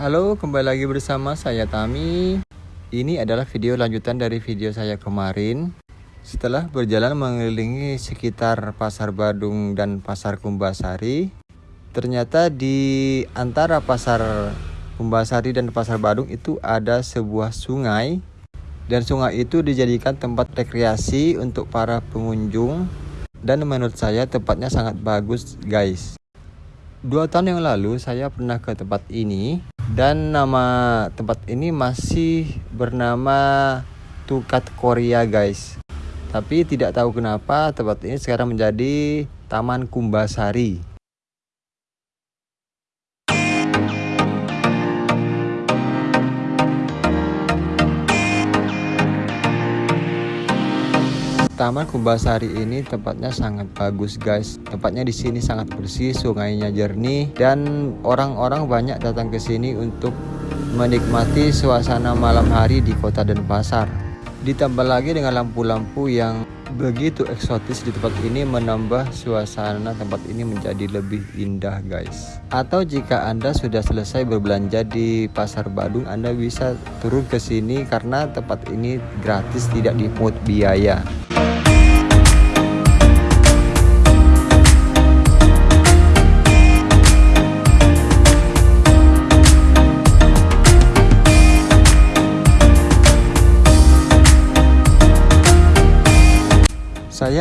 Halo, kembali lagi bersama saya Tami. Ini adalah video lanjutan dari video saya kemarin. Setelah berjalan mengelilingi sekitar Pasar Badung dan Pasar Kumbasari, ternyata di antara Pasar Kumbasari dan Pasar Badung itu ada sebuah sungai dan sungai itu dijadikan tempat rekreasi untuk para pengunjung dan menurut saya tempatnya sangat bagus guys. Dua tahun yang lalu saya pernah ke tempat ini dan nama tempat ini masih bernama Tukat Korea guys. Tapi tidak tahu kenapa tempat ini sekarang menjadi Taman Kumbasari Taman Kumbasari ini tempatnya sangat bagus guys. Tempatnya di sini sangat bersih, sungainya jernih dan orang-orang banyak datang ke sini untuk menikmati suasana malam hari di kota Denpasar. Ditambah lagi dengan lampu-lampu yang begitu eksotis di tempat ini menambah suasana tempat ini menjadi lebih indah guys. Atau jika Anda sudah selesai berbelanja di Pasar Badung, Anda bisa turun ke sini karena tempat ini gratis tidak dipungut biaya.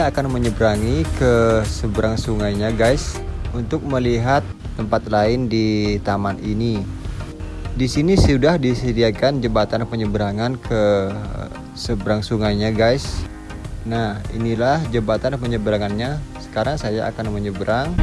Saya akan menyeberangi ke seberang sungainya guys untuk melihat tempat lain di taman ini. Di sini sudah disediakan jembatan penyeberangan ke seberang sungainya guys. Nah inilah jembatan penyeberangannya. Sekarang saya akan menyeberang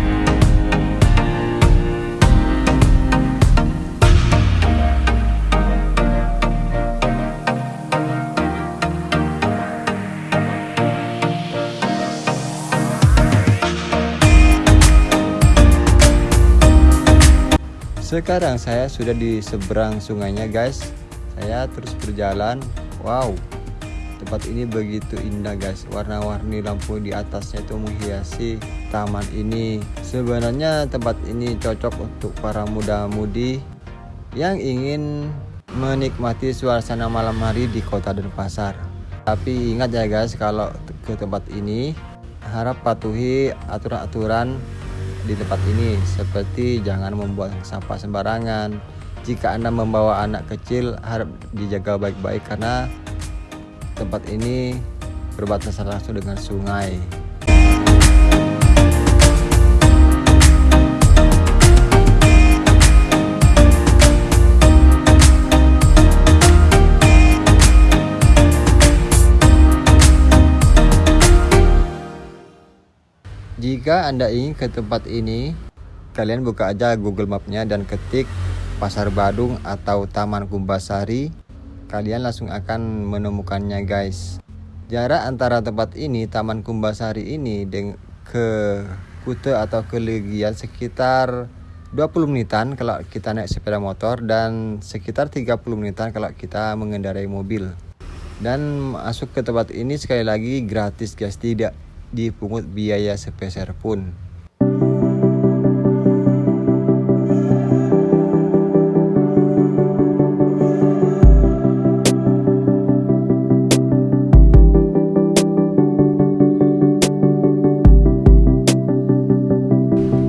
Sekarang saya sudah di seberang sungainya guys. Saya terus berjalan. Wow Tempat ini begitu indah guys. Warna-warni lampu di atasnya itu menghiasi taman ini. Sebenarnya tempat ini cocok untuk para muda-mudi Yang ingin menikmati suasana malam hari di kota Denpasar. Tapi ingat ya guys kalau ke tempat ini Harap patuhi aturan-aturan di tempat ini. Seperti jangan membuang sampah sembarangan. Jika anda membawa anak kecil harap dijaga baik-baik karena tempat ini berbatasan langsung dengan sungai Jika Anda ingin ke tempat ini, kalian buka aja Google Mapnya dan ketik Pasar Badung atau Taman Kumbasari. Kalian langsung akan menemukannya guys. Jarak antara tempat ini, Taman Kumbasari ini ke Kute atau ke Legian sekitar 20 menitan kalau kita naik sepeda motor dan sekitar 30 menitan kalau kita mengendarai mobil. Dan masuk ke tempat ini sekali lagi gratis guys, tidak dipungut biaya sepeser pun.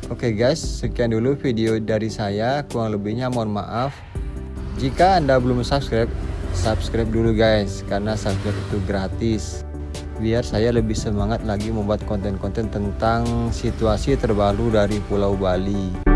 Oke guys, sekian dulu video dari saya. Kurang lebihnya mohon maaf. Jika Anda belum subscribe, subscribe dulu guys, karena subscribe itu gratis biar saya lebih semangat lagi membuat konten-konten tentang situasi terbaru dari Pulau Bali.